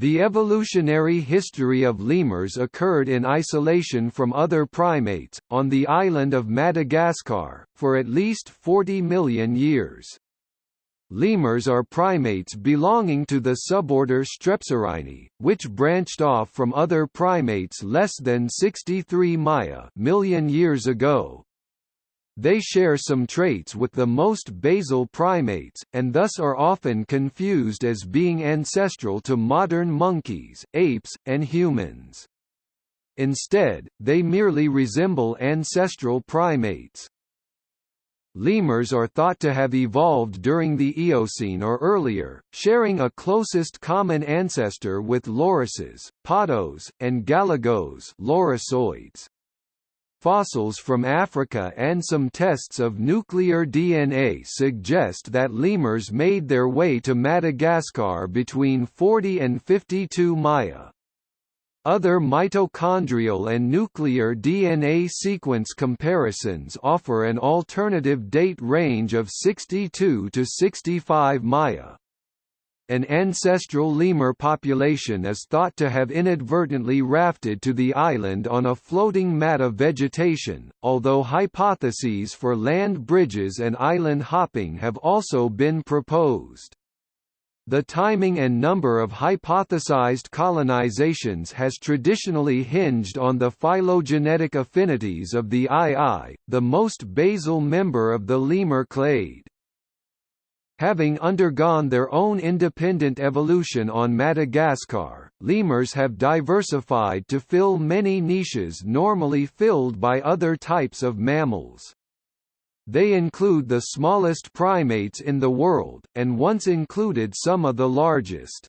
The evolutionary history of lemurs occurred in isolation from other primates, on the island of Madagascar, for at least 40 million years. Lemurs are primates belonging to the suborder Strepsirrhini, which branched off from other primates less than 63 Maya million years ago, they share some traits with the most basal primates, and thus are often confused as being ancestral to modern monkeys, apes, and humans. Instead, they merely resemble ancestral primates. Lemurs are thought to have evolved during the Eocene or earlier, sharing a closest common ancestor with lorises, pottos, and galagos lorisoids. Fossils from Africa and some tests of nuclear DNA suggest that lemurs made their way to Madagascar between 40 and 52 Maya. Other mitochondrial and nuclear DNA sequence comparisons offer an alternative date range of 62 to 65 Maya. An ancestral lemur population is thought to have inadvertently rafted to the island on a floating mat of vegetation, although hypotheses for land bridges and island hopping have also been proposed. The timing and number of hypothesized colonizations has traditionally hinged on the phylogenetic affinities of the aye-aye, the most basal member of the lemur clade. Having undergone their own independent evolution on Madagascar, lemurs have diversified to fill many niches normally filled by other types of mammals. They include the smallest primates in the world, and once included some of the largest.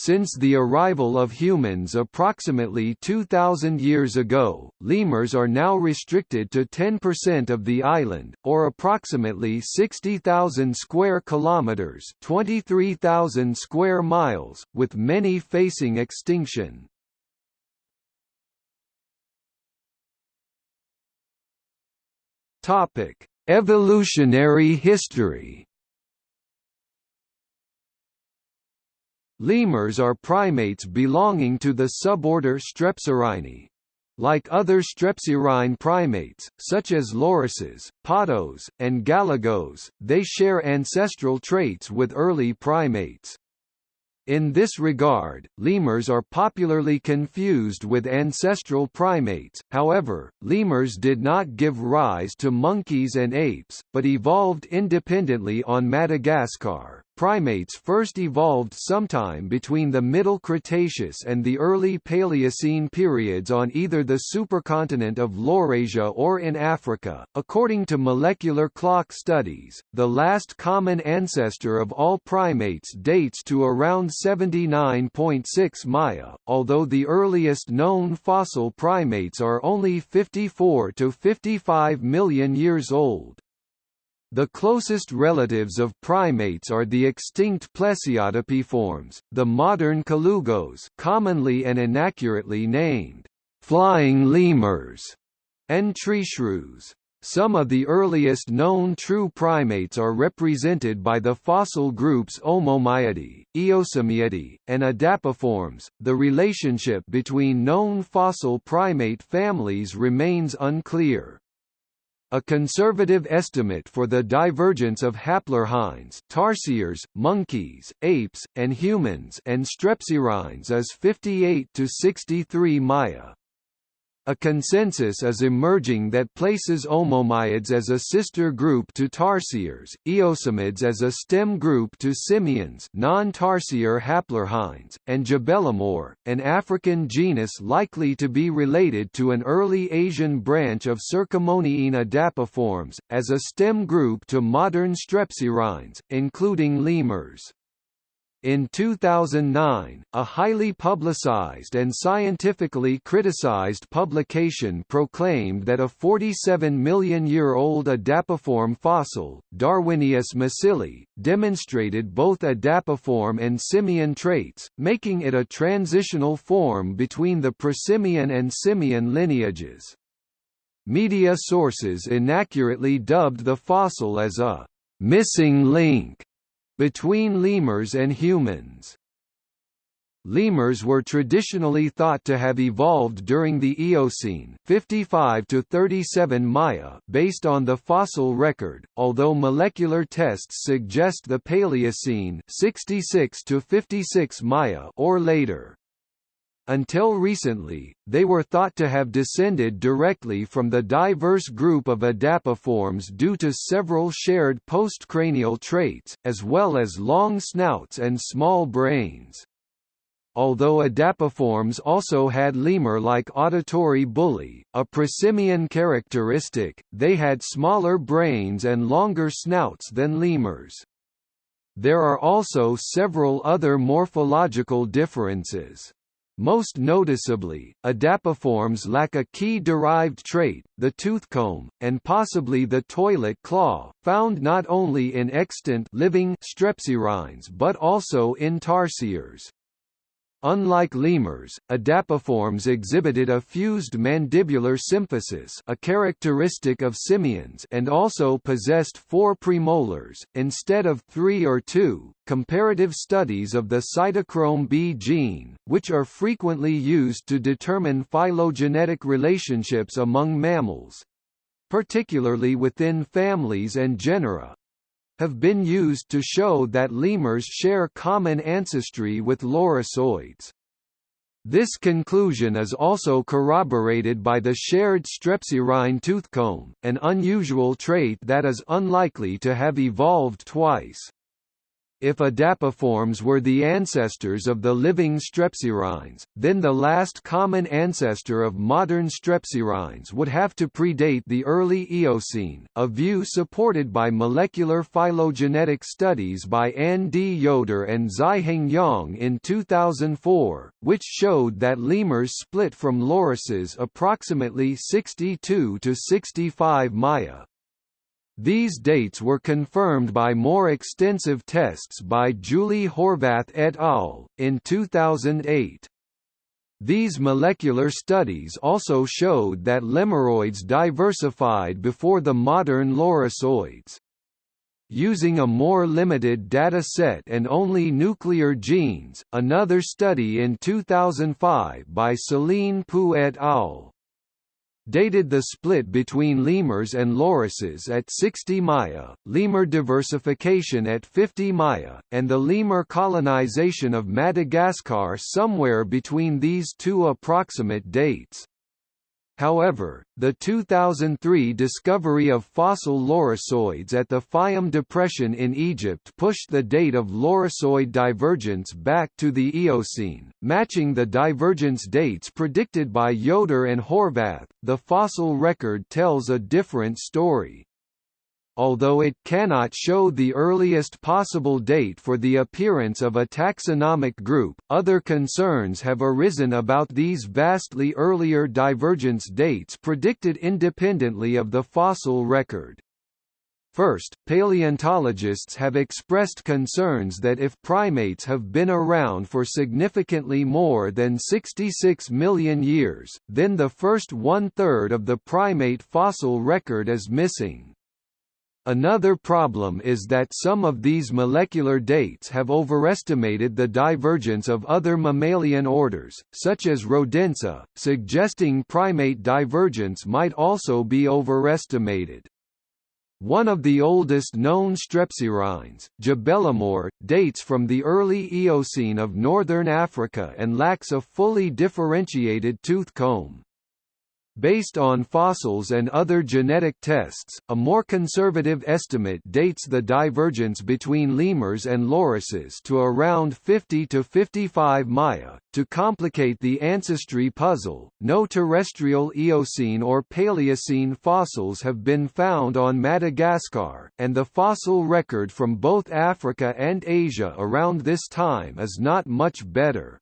Since the arrival of humans approximately 2,000 years ago, lemurs are now restricted to 10% of the island, or approximately 60,000 square kilometers (23,000 square miles), with many facing extinction. Topic: Evolutionary history. Lemurs are primates belonging to the suborder Strepsirrhini. Like other strepsirrhine primates, such as lorises, pottos, and galagos, they share ancestral traits with early primates. In this regard, lemurs are popularly confused with ancestral primates, however, lemurs did not give rise to monkeys and apes, but evolved independently on Madagascar. Primates first evolved sometime between the Middle Cretaceous and the early Paleocene periods on either the supercontinent of Laurasia or in Africa. According to molecular clock studies, the last common ancestor of all primates dates to around 79.6 Maya, although the earliest known fossil primates are only 54 to 55 million years old. The closest relatives of primates are the extinct plesiadapiforms, the modern colugos commonly and inaccurately named flying lemurs, and tree shrews. Some of the earliest known true primates are represented by the fossil groups Omomyidae, Eosimiidae, and Adapiformes. The relationship between known fossil primate families remains unclear. A conservative estimate for the divergence of haplorhines tarsiers, monkeys, apes, and humans and strepsirrhines is 58 to 63 Maya. A consensus is emerging that places Omomyids as a sister group to Tarsiers, Eosimiids as a stem group to Simians non-Tarsier haplorhines, and Djebelemur, an African genus likely to be related to an early Asian branch of Cercamoniine adapiformes, as a stem group to modern strepsirrhines, including lemurs. In 2009, a highly publicized and scientifically criticized publication proclaimed that a 47 million-year-old adapiform fossil, Darwinius masillae, demonstrated both adapiform and simian traits, making it a transitional form between the prosimian and simian lineages. Media sources inaccurately dubbed the fossil as a «missing link» between lemurs and humans. Lemurs were traditionally thought to have evolved during the Eocene 55 to 37 Maya based on the fossil record, although molecular tests suggest the Paleocene 66 to 56 Maya or later. Until recently, they were thought to have descended directly from the diverse group of adapiforms due to several shared postcranial traits, as well as long snouts and small brains. Although adapiforms also had lemur-like auditory bullae, a prosimian characteristic, they had smaller brains and longer snouts than lemurs. There are also several other morphological differences. Most noticeably, adapiforms lack a key derived trait, the toothcomb, and possibly the toilet claw, found not only in extant living strepsirrhines but also in tarsiers. Unlike lemurs, adapiforms exhibited a fused mandibular symphysis a characteristic of simians and also possessed four premolars, instead of three or two. Comparative studies of the cytochrome B gene, which are frequently used to determine phylogenetic relationships among mammals, particularly within families and genera, have been used to show that lemurs share common ancestry with lorisoids. This conclusion is also corroborated by the shared strepsirrhine toothcomb, an unusual trait that is unlikely to have evolved twice. If adapiforms were the ancestors of the living strepsirrhines, then the last common ancestor of modern strepsirrhines would have to predate the early Eocene, a view supported by molecular phylogenetic studies by Ann D. Yoder and Ziheng Yang in 2004, which showed that lemurs split from lorises approximately 62 to 65 Maya. These dates were confirmed by more extensive tests by Julie Horvath et al. in 2008. These molecular studies also showed that lemuroids diversified before the modern lorisoids. Using a more limited data set and only nuclear genes, another study in 2005 by Celine Poux et al dated the split between lemurs and lorises at 60 Maya, lemur diversification at 50 Maya, and the lemur colonization of Madagascar somewhere between these two approximate dates. However, the 2003 discovery of fossil lorisoids at the Fayum Depression in Egypt pushed the date of lorisoid divergence back to the Eocene, matching the divergence dates predicted by Yoder and Horvath. The fossil record tells a different story although it cannot show the earliest possible date for the appearance of a taxonomic group, other concerns have arisen about these vastly earlier divergence dates predicted independently of the fossil record. First, paleontologists have expressed concerns that if primates have been around for significantly more than 66 million years, then the first one-third of the primate fossil record is missing. Another problem is that some of these molecular dates have overestimated the divergence of other mammalian orders, such as Rodentia, suggesting primate divergence might also be overestimated. One of the oldest known strepsirrhines, Djebelemur, dates from the early Eocene of northern Africa and lacks a fully differentiated tooth comb. Based on fossils and other genetic tests, a more conservative estimate dates the divergence between lemurs and lorises to around 50 to 55 Maya. To complicate the ancestry puzzle, no terrestrial Eocene or Paleocene fossils have been found on Madagascar, and the fossil record from both Africa and Asia around this time is not much better.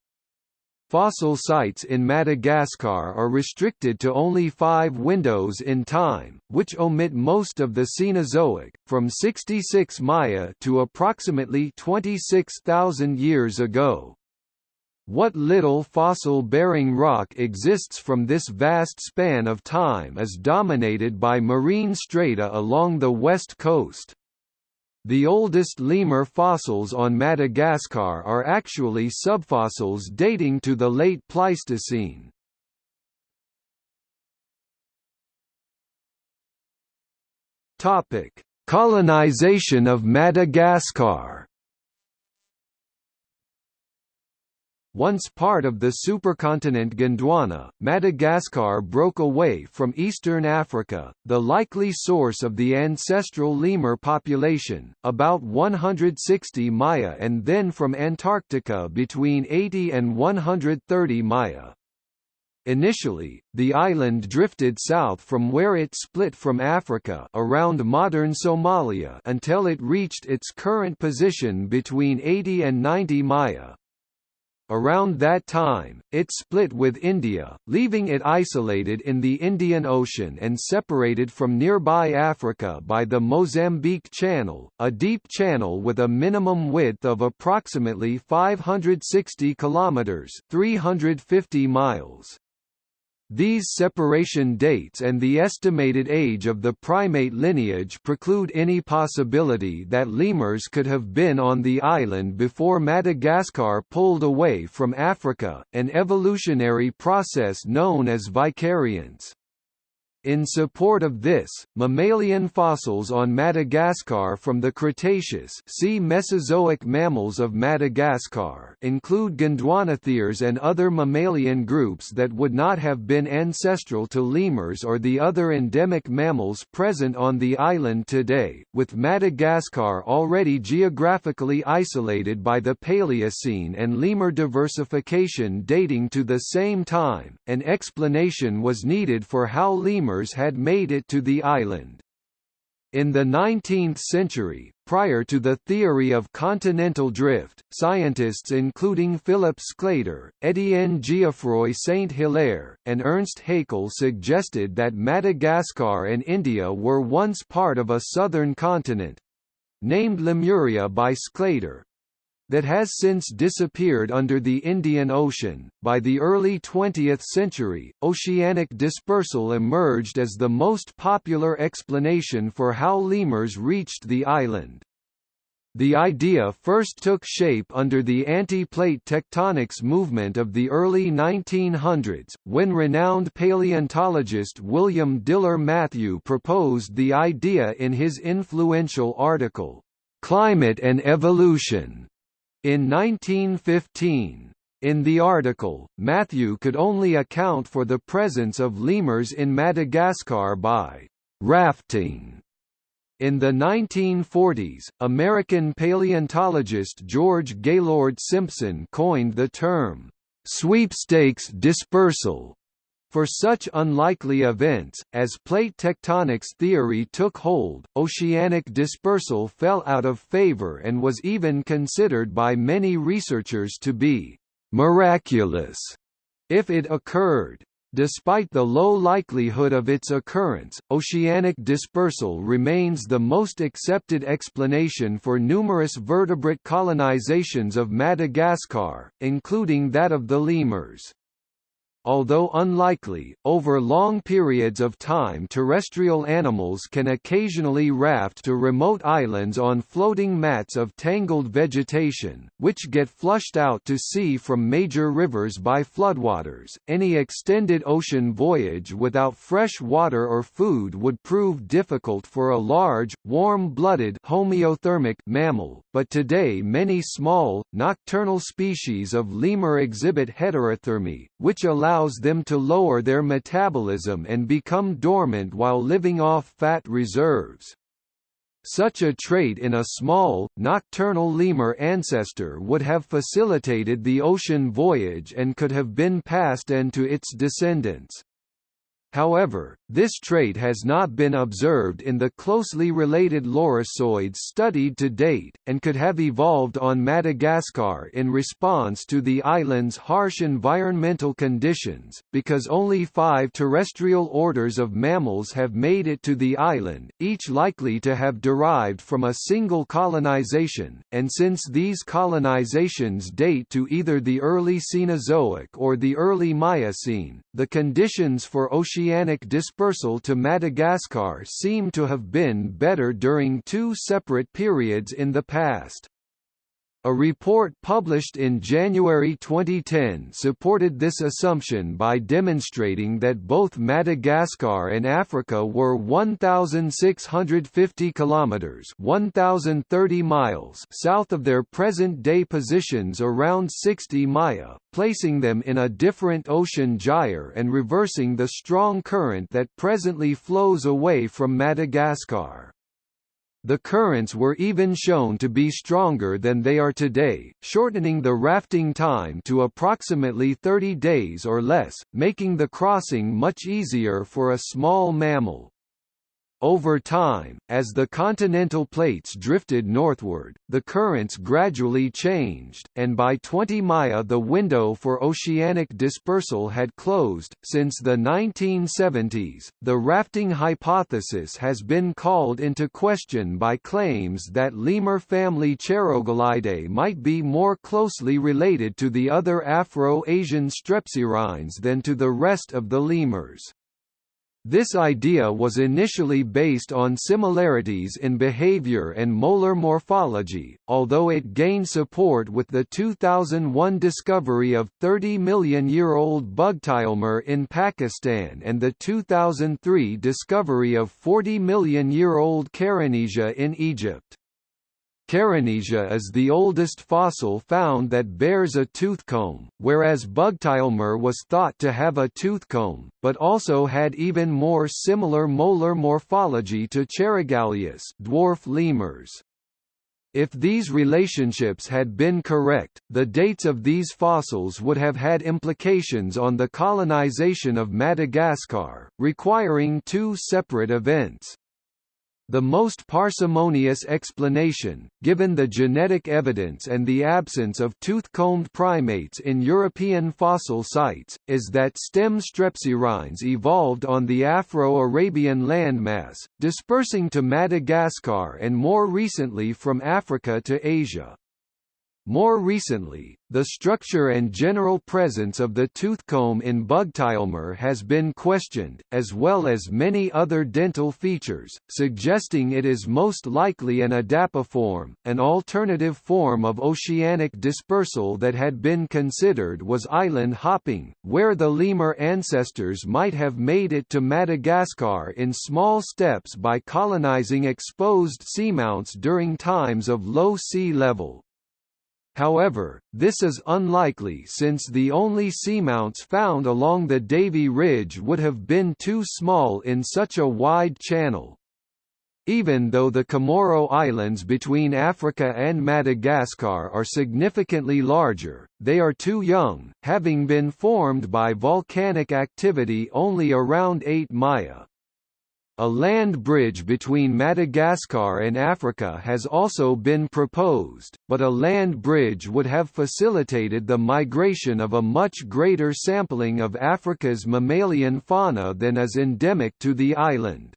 Fossil sites in Madagascar are restricted to only five windows in time, which omit most of the Cenozoic, from 66 Maya to approximately 26,000 years ago. What little fossil-bearing rock exists from this vast span of time is dominated by marine strata along the west coast. The oldest lemur fossils on Madagascar are actually subfossils dating to the late Pleistocene. Topic: Colonization of Madagascar. Once part of the supercontinent Gondwana, Madagascar broke away from eastern Africa, the likely source of the ancestral lemur population, about 160 Maya and then from Antarctica between 80 and 130 Maya. Initially, the island drifted south from where it split from Africa around modern Somalia until it reached its current position between 80 and 90 Maya. Around that time, it split with India, leaving it isolated in the Indian Ocean and separated from nearby Africa by the Mozambique Channel, a deep channel with a minimum width of approximately 560 kilometers (350 miles). These separation dates and the estimated age of the primate lineage preclude any possibility that lemurs could have been on the island before Madagascar pulled away from Africa, an evolutionary process known as vicariance. In support of this, mammalian fossils on Madagascar from the Cretaceous see Mesozoic mammals of Madagascar include Gondwanatheres and other mammalian groups that would not have been ancestral to lemurs or the other endemic mammals present on the island today, with Madagascar already geographically isolated by the Paleocene and lemur diversification dating to the same time, an explanation was needed for how lemurs had made it to the island. In the 19th century, prior to the theory of continental drift, scientists including Philip Sclater, Étienne Geoffroy Saint-Hilaire, and Ernst Haeckel suggested that Madagascar and India were once part of a southern continent—named Lemuria by Sclater, that has since disappeared under the Indian Ocean. By the early 20th century, oceanic dispersal emerged as the most popular explanation for how lemurs reached the island. The idea first took shape under the anti-plate tectonics movement of the early 1900s, when renowned paleontologist William Diller Matthew proposed the idea in his influential article, "'Climate and Evolution' In 1915, in the article, Matthew could only account for the presence of lemurs in Madagascar by rafting. In the 1940s, American paleontologist George Gaylord Simpson coined the term, "...sweepstakes dispersal", for such unlikely events, as plate tectonics theory took hold, oceanic dispersal fell out of favor and was even considered by many researchers to be «miraculous» if it occurred. Despite the low likelihood of its occurrence, oceanic dispersal remains the most accepted explanation for numerous vertebrate colonizations of Madagascar, including that of the lemurs. Although unlikely, over long periods of time terrestrial animals can occasionally raft to remote islands on floating mats of tangled vegetation, which get flushed out to sea from major rivers by floodwaters. Any extended ocean voyage without fresh water or food would prove difficult for a large, warm-blooded homeothermic mammal, but today many small, nocturnal species of lemur exhibit heterothermy, which allows them to lower their metabolism and become dormant while living off fat reserves. Such a trait in a small, nocturnal lemur ancestor would have facilitated the ocean voyage and could have been passed on to its descendants. However, this trait has not been observed in the closely related lorisoids studied to date, and could have evolved on Madagascar in response to the island's harsh environmental conditions, because only five terrestrial orders of mammals have made it to the island, each likely to have derived from a single colonization, and since these colonizations date to either the early Cenozoic or the early Miocene, the conditions for ocean oceanic dispersal to Madagascar seem to have been better during two separate periods in the past. A report published in January 2010 supported this assumption by demonstrating that both Madagascar and Africa were 1650 kilometers, 1030 miles south of their present-day positions around 60 Maya, placing them in a different ocean gyre and reversing the strong current that presently flows away from Madagascar. The currents were even shown to be stronger than they are today, shortening the rafting time to approximately 30 days or less, making the crossing much easier for a small mammal. Over time, as the continental plates drifted northward, the currents gradually changed, and by 20 Maya the window for oceanic dispersal had closed. Since the 1970s, the rafting hypothesis has been called into question by claims that lemur family Cheirogaleidae might be more closely related to the other Afro-Asian strepsirrhines than to the rest of the lemurs. This idea was initially based on similarities in behavior and molar morphology, although it gained support with the 2001 discovery of 30 million-year-old Bugtilemur in Pakistan and the 2003 discovery of 40 million-year-old Karanisia in Egypt. Karanisia is the oldest fossil found that bears a toothcomb, whereas Bugtilemur was thought to have a toothcomb, but also had even more similar molar morphology to cheirogaleid dwarf lemurs. If these relationships had been correct, the dates of these fossils would have had implications on the colonization of Madagascar, requiring two separate events. The most parsimonious explanation, given the genetic evidence and the absence of tooth-combed primates in European fossil sites, is that stem strepsirrhines evolved on the Afro-Arabian landmass, dispersing to Madagascar and more recently from Africa to Asia. More recently, the structure and general presence of the toothcomb in Bugtilemur has been questioned, as well as many other dental features, suggesting it is most likely an adapiform. An alternative form of oceanic dispersal that had been considered was island hopping, where the lemur ancestors might have made it to Madagascar in small steps by colonizing exposed seamounts during times of low sea level. However, this is unlikely since the only seamounts found along the Davy Ridge would have been too small in such a wide channel. Even though the Comoro Islands between Africa and Madagascar are significantly larger, they are too young, having been formed by volcanic activity only around 8 Maya. A land bridge between Madagascar and Africa has also been proposed, but a land bridge would have facilitated the migration of a much greater sampling of Africa's mammalian fauna than is endemic to the island.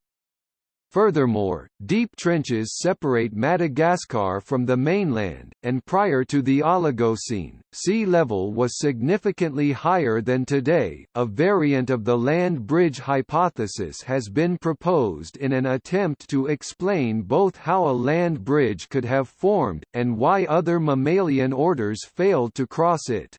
Furthermore, deep trenches separate Madagascar from the mainland, and prior to the Oligocene, sea level was significantly higher than today. A variant of the land bridge hypothesis has been proposed in an attempt to explain both how a land bridge could have formed, and why other mammalian orders failed to cross it.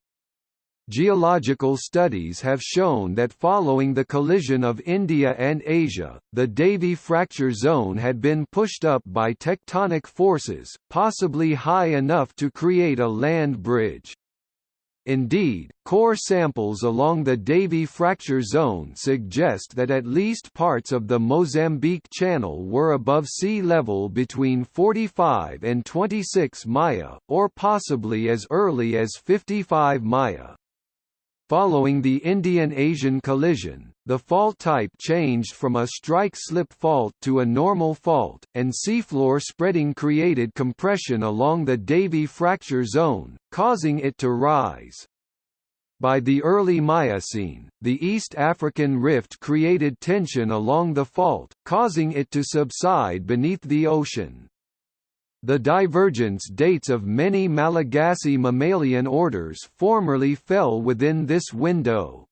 Geological studies have shown that following the collision of India and Asia, the Davy fracture zone had been pushed up by tectonic forces, possibly high enough to create a land bridge. Indeed, core samples along the Davy fracture zone suggest that at least parts of the Mozambique Channel were above sea level between 45 and 26 Maya, or possibly as early as 55 Maya. Following the Indian-Asian collision, the fault type changed from a strike-slip fault to a normal fault, and seafloor spreading created compression along the Davy fracture zone, causing it to rise. By the early Miocene, the East African rift created tension along the fault, causing it to subside beneath the ocean. The divergence dates of many Malagasy mammalian orders formerly fell within this window.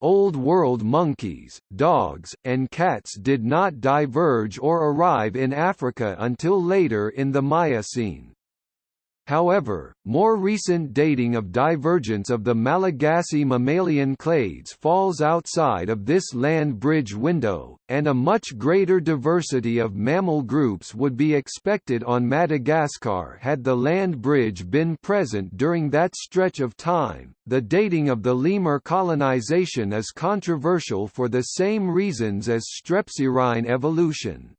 Old World monkeys, dogs, and cats did not diverge or arrive in Africa until later in the Miocene. However, more recent dating of divergence of the Malagasy mammalian clades falls outside of this land bridge window, and a much greater diversity of mammal groups would be expected on Madagascar had the land bridge been present during that stretch of time. The dating of the lemur colonization is controversial for the same reasons as strepsirrhine evolution.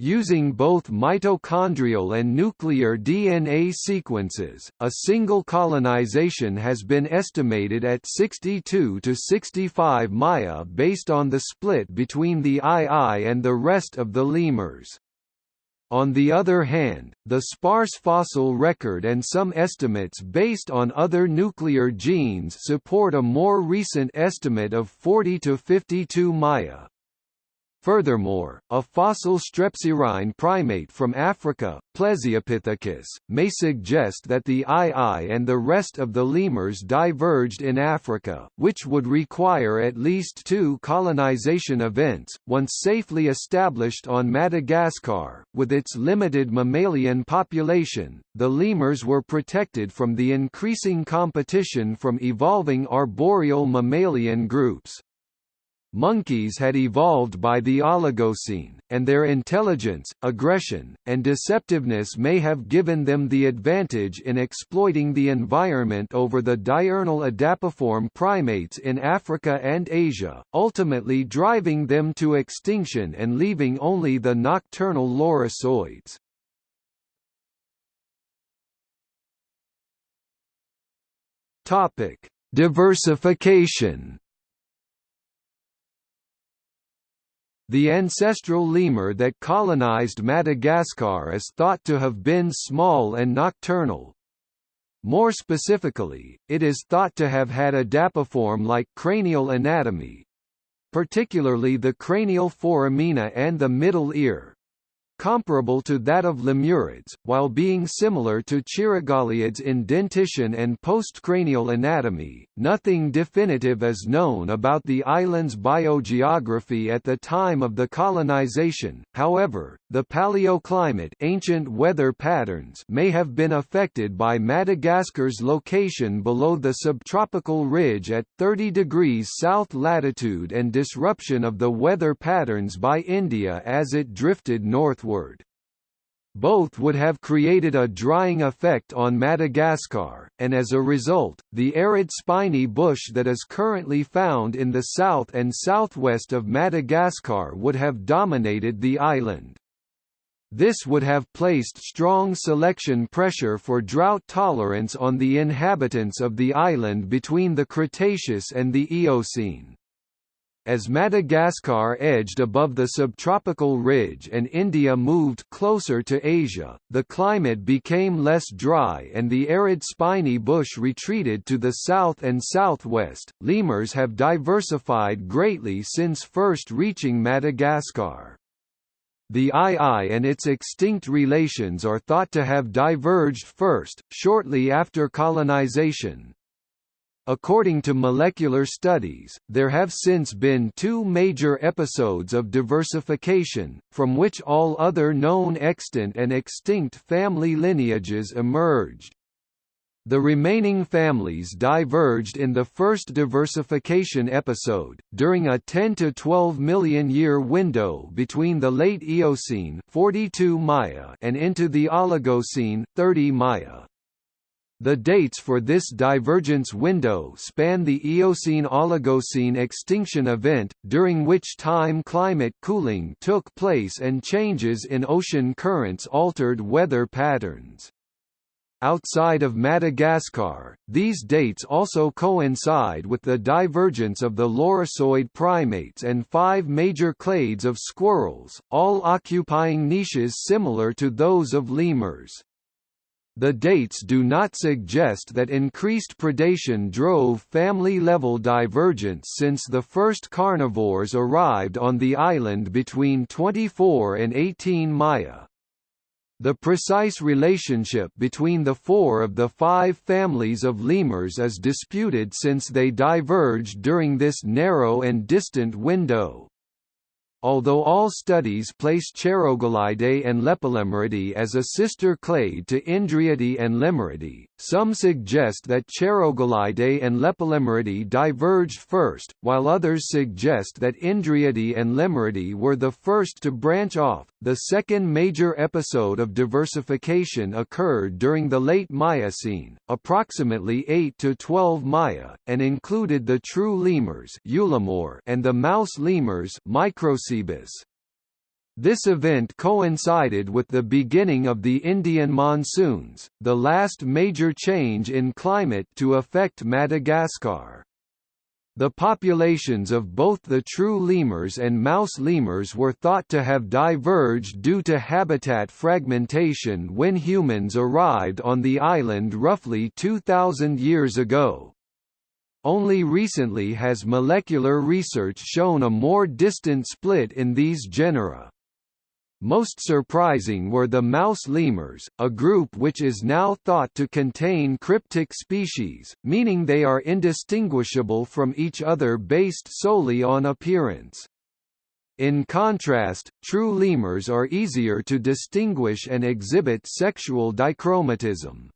Using both mitochondrial and nuclear DNA sequences, a single colonization has been estimated at 62 to 65 Maya based on the split between the aye-aye and the rest of the lemurs. On the other hand, the sparse fossil record and some estimates based on other nuclear genes support a more recent estimate of 40 to 52 Maya. Furthermore, a fossil strepsirrhine primate from Africa, Plesiopithecus, may suggest that the aye-aye and the rest of the lemurs diverged in Africa, which would require at least two colonization events, once safely established on Madagascar. With its limited mammalian population, the lemurs were protected from the increasing competition from evolving arboreal mammalian groups. Monkeys had evolved by the Oligocene, and their intelligence, aggression, and deceptiveness may have given them the advantage in exploiting the environment over the diurnal adapiform primates in Africa and Asia, ultimately driving them to extinction and leaving only the nocturnal lorisoids. Diversification The ancestral lemur that colonized Madagascar is thought to have been small and nocturnal. More specifically, it is thought to have had a adapiform-like cranial anatomy, particularly the cranial foramina and the middle ear, comparable to that of lemurids, while being similar to cheirogaleids in dentition and postcranial anatomy. Nothing definitive is known about the island's biogeography at the time of the colonization. However, the paleoclimate, ancient weather patterns, may have been affected by Madagascar's location below the subtropical ridge at 30 degrees south latitude and disruption of the weather patterns by India as it drifted northward northward. Both would have created a drying effect on Madagascar, and as a result, the arid spiny bush that is currently found in the south and southwest of Madagascar would have dominated the island. This would have placed strong selection pressure for drought tolerance on the inhabitants of the island between the Cretaceous and the Eocene. As Madagascar edged above the subtropical ridge and India moved closer to Asia, the climate became less dry and the arid spiny bush retreated to the south and southwest. Lemurs have diversified greatly since first reaching Madagascar. The aye-aye and its extinct relations are thought to have diverged first, shortly after colonization, According to molecular studies, there have since been two major episodes of diversification, from which all other known extant and extinct family lineages emerged. The remaining families diverged in the first diversification episode, during a 10 to 12 million year window between the late Eocene 42 Maya and into the Oligocene 30 Maya. The dates for this divergence window span the Eocene–Oligocene extinction event, during which time climate cooling took place and changes in ocean currents altered weather patterns. Outside of Madagascar, these dates also coincide with the divergence of the lorisoid primates and five major clades of squirrels, all occupying niches similar to those of lemurs. The dates do not suggest that increased predation drove family-level divergence since the first carnivores arrived on the island between 24 and 18 Maya. The precise relationship between the four of the five families of lemurs is disputed since they diverged during this narrow and distant window. Although all studies place Cheirogaleidae and Lepilemuridae as a sister clade to Indriidae and Lemuridae, some suggest that Cheirogaleidae and Lepilemuridae diverged first, while others suggest that Indriidae and Lemuridae were the first to branch off. The second major episode of diversification occurred during the late Miocene, approximately 8 to 12 Maya, and included the true lemurs and the mouse lemurs Microcebus. This event coincided with the beginning of the Indian monsoons, the last major change in climate to affect Madagascar. The populations of both the true lemurs and mouse lemurs were thought to have diverged due to habitat fragmentation when humans arrived on the island roughly 2,000 years ago. Only recently has molecular research shown a more distant split in these genera. Most surprising were the mouse lemurs, a group which is now thought to contain cryptic species, meaning they are indistinguishable from each other based solely on appearance. In contrast, true lemurs are easier to distinguish and exhibit sexual dichromatism.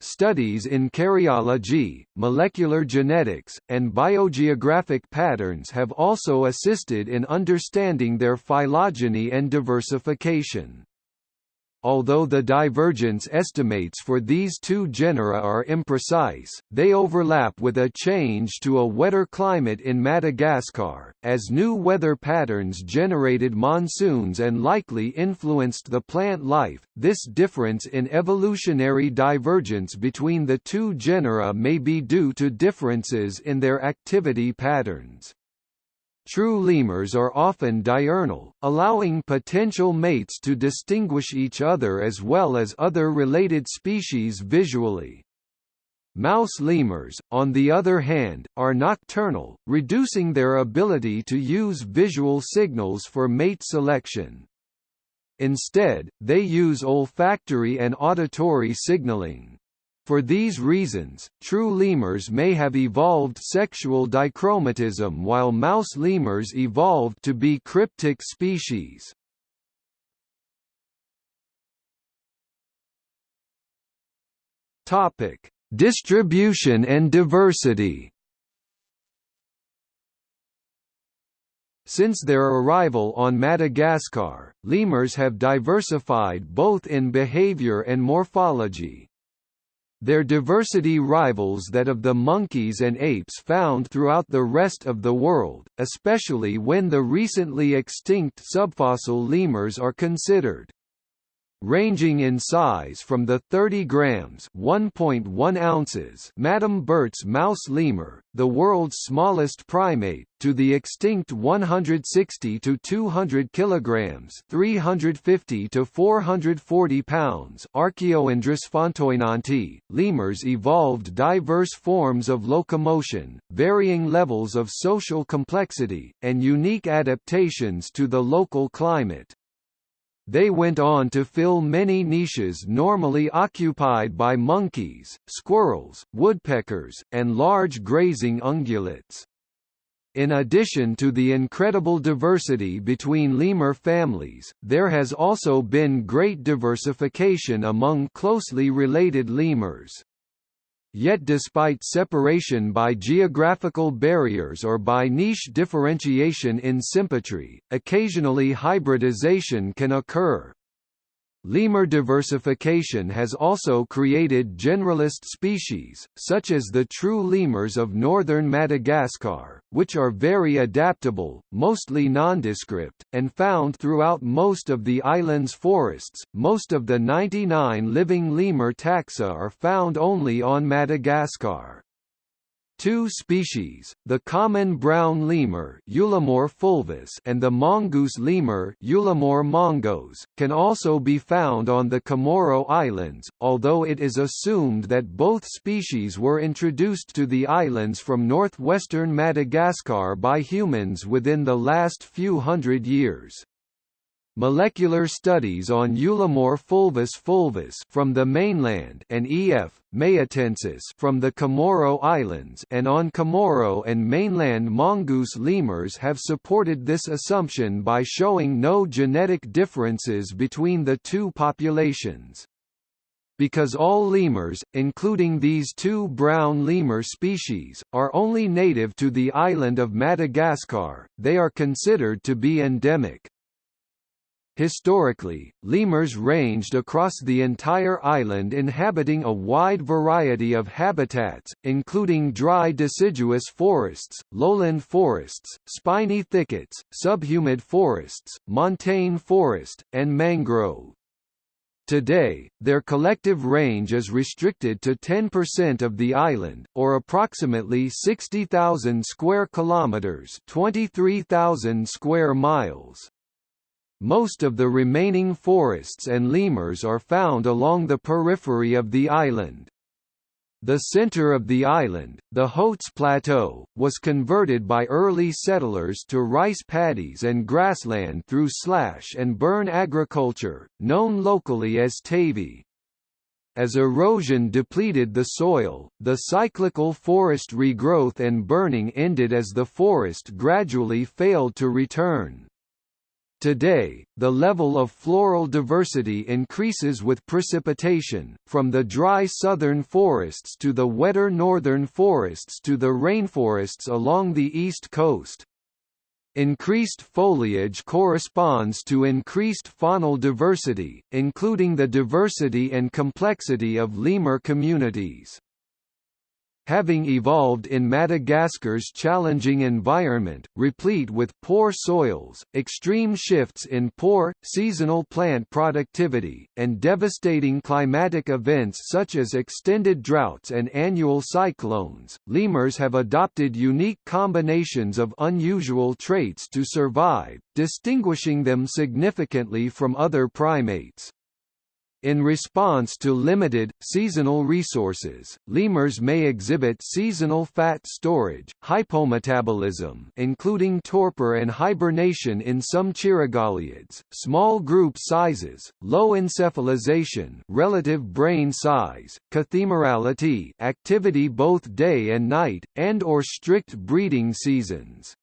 Studies in karyology, molecular genetics, and biogeographic patterns have also assisted in understanding their phylogeny and diversification. Although the divergence estimates for these two genera are imprecise, they overlap with a change to a wetter climate in Madagascar, as new weather patterns generated monsoons and likely influenced the plant life. This difference in evolutionary divergence between the two genera may be due to differences in their activity patterns. True lemurs are often diurnal, allowing potential mates to distinguish each other as well as other related species visually. Mouse lemurs, on the other hand, are nocturnal, reducing their ability to use visual signals for mate selection. Instead, they use olfactory and auditory signaling. For these reasons, true lemurs may have evolved sexual dichromatism while mouse lemurs evolved to be cryptic species. Topic: Distribution and diversity. Since their arrival on Madagascar, lemurs have diversified both in behavior and morphology. Their diversity rivals that of the monkeys and apes found throughout the rest of the world, especially when the recently extinct subfossil lemurs are considered ranging in size from the 30 grams (1.1 ounces) Madame Berthe's mouse lemur, the world's smallest primate, to the extinct 160 to 200 kilograms (350 to 440 pounds) Archaeoindris fontoynontii. Lemurs evolved diverse forms of locomotion, varying levels of social complexity, and unique adaptations to the local climate. They went on to fill many niches normally occupied by monkeys, squirrels, woodpeckers, and large grazing ungulates. In addition to the incredible diversity between lemur families, there has also been great diversification among closely related lemurs. Yet despite separation by geographical barriers or by niche differentiation in symmetry, occasionally hybridization can occur. Lemur diversification has also created generalist species, such as the true lemurs of northern Madagascar, which are very adaptable, mostly nondescript, and found throughout most of the island's forests. Most of the 99 living lemur taxa are found only on Madagascar. Two species, the common brown lemur fulvus and the mongoose lemur mongoz, can also be found on the Comoro Islands, although it is assumed that both species were introduced to the islands from northwestern Madagascar by humans within the last few hundred years. Molecular studies on Eulemur fulvus fulvus from the mainland and E.F. mayottensis from the Comoro Islands and on Comoro and mainland mongoose lemurs have supported this assumption by showing no genetic differences between the two populations. Because all lemurs, including these two brown lemur species, are only native to the island of Madagascar, they are considered to be endemic. Historically, lemurs ranged across the entire island inhabiting a wide variety of habitats, including dry deciduous forests, lowland forests, spiny thickets, subhumid forests, montane forest, and mangrove. Today, their collective range is restricted to 10% of the island, or approximately 60,000 square kilometers, 23,000 square miles. Most of the remaining forests and lemurs are found along the periphery of the island. The center of the island, the Hauts Plateaux, was converted by early settlers to rice paddies and grassland through slash and burn agriculture, known locally as Tavy. As erosion depleted the soil, the cyclical forest regrowth and burning ended as the forest gradually failed to return. Today, the level of floral diversity increases with precipitation, from the dry southern forests to the wetter northern forests to the rainforests along the east coast. Increased foliage corresponds to increased faunal diversity, including the diversity and complexity of lemur communities. Having evolved in Madagascar's challenging environment, replete with poor soils, extreme shifts in poor, seasonal plant productivity, and devastating climatic events such as extended droughts and annual cyclones, lemurs have adopted unique combinations of unusual traits to survive, distinguishing them significantly from other primates. In response to limited, seasonal resources, lemurs may exhibit seasonal fat storage, hypometabolism including torpor and hibernation in some cheirogaleids, small group sizes, low encephalization relative brain size, cathemerality activity both day and night, and or strict breeding seasons.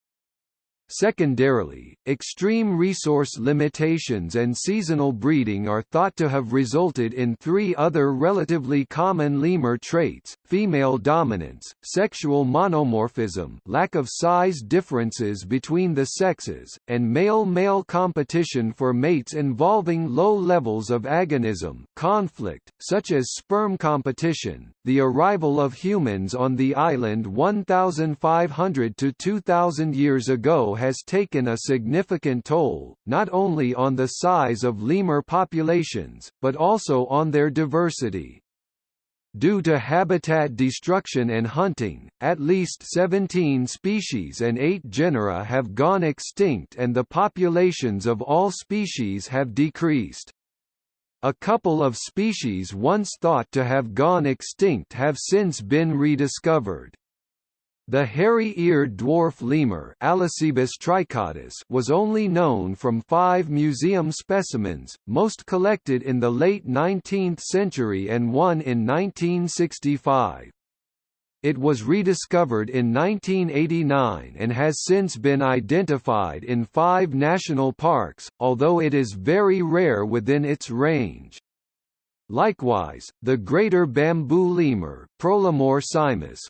Secondarily, extreme resource limitations and seasonal breeding are thought to have resulted in three other relatively common lemur traits, female dominance, sexual monomorphism lack of size differences between the sexes, and male-male competition for mates involving low levels of agonism conflict, such as sperm competition. The arrival of humans on the island 1,500 to 2,000 years ago has taken a significant toll, not only on the size of lemur populations, but also on their diversity. Due to habitat destruction and hunting, at least 17 species and 8 genera have gone extinct and the populations of all species have decreased. A couple of species once thought to have gone extinct have since been rediscovered. The hairy-eared dwarf lemur was only known from five museum specimens, most collected in the late 19th century and one in 1965. It was rediscovered in 1989 and has since been identified in five national parks, although it is very rare within its range. Likewise, the greater bamboo lemur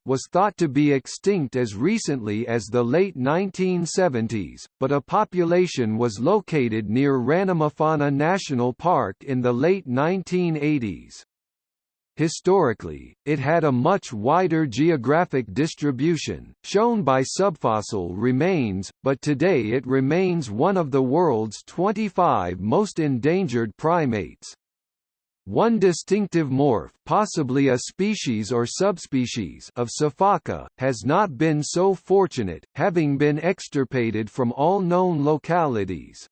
was thought to be extinct as recently as the late 1970s, but a population was located near Ranomafana National Park in the late 1980s. Historically, it had a much wider geographic distribution, shown by subfossil remains, but today it remains one of the world's 25 most endangered primates. One distinctive morph possibly a species or subspecies of Sifaka, has not been so fortunate, having been extirpated from all known localities.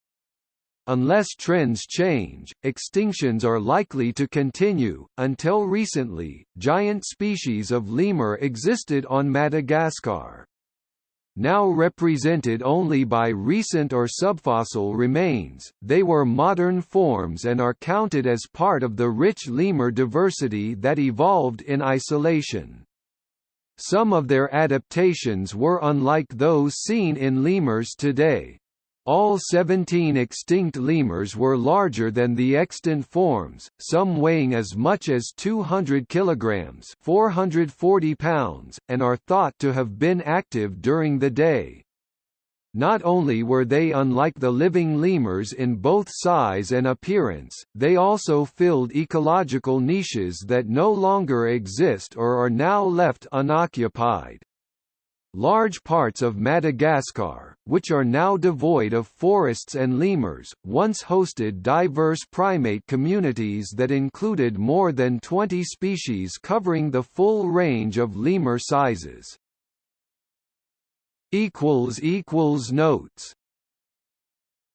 Unless trends change, extinctions are likely to continue. Until recently, giant species of lemur existed on Madagascar. Now represented only by recent or subfossil remains, they were modern forms and are counted as part of the rich lemur diversity that evolved in isolation. Some of their adaptations were unlike those seen in lemurs today. All 17 extinct lemurs were larger than the extant forms, some weighing as much as 200 kilograms (440 pounds) and are thought to have been active during the day. Not only were they unlike the living lemurs in both size and appearance, they also filled ecological niches that no longer exist or are now left unoccupied. Large parts of Madagascar, which are now devoid of forests and lemurs, once hosted diverse primate communities that included more than 20 species covering the full range of lemur sizes. Notes